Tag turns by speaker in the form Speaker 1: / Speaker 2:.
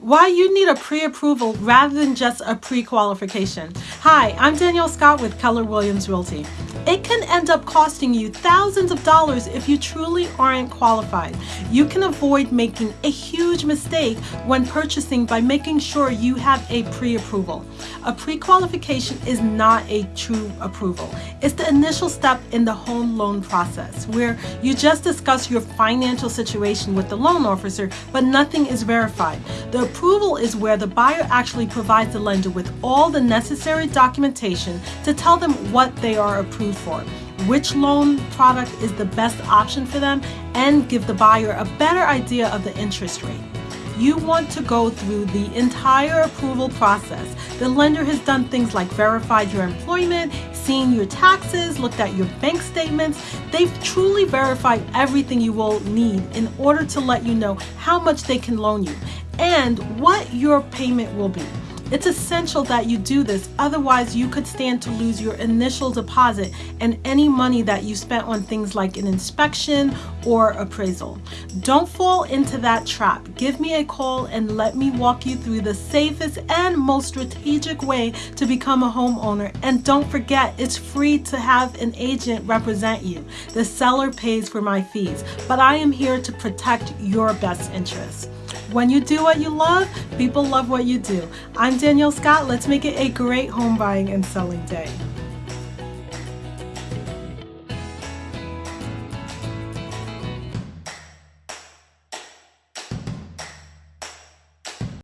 Speaker 1: why you need a pre-approval rather than just a pre-qualification. Hi, I'm Danielle Scott with Keller Williams Realty. It can end up costing you thousands of dollars if you truly aren't qualified. You can avoid making a huge mistake when purchasing by making sure you have a pre-approval. A pre-qualification is not a true approval. It's the initial step in the home loan process where you just discuss your financial situation with the loan officer, but nothing is verified. The approval is where the buyer actually provides the lender with all the necessary documentation to tell them what they are approved for, which loan product is the best option for them, and give the buyer a better idea of the interest rate. You want to go through the entire approval process. The lender has done things like verified your employment, seen your taxes, looked at your bank statements. They've truly verified everything you will need in order to let you know how much they can loan you and what your payment will be. It's essential that you do this, otherwise you could stand to lose your initial deposit and any money that you spent on things like an inspection or appraisal. Don't fall into that trap. Give me a call and let me walk you through the safest and most strategic way to become a homeowner. And don't forget, it's free to have an agent represent you. The seller pays for my fees, but I am here to protect your best interests. When you do what you love, people love what you do. I'm Danielle Scott. Let's make it a great home buying and selling day.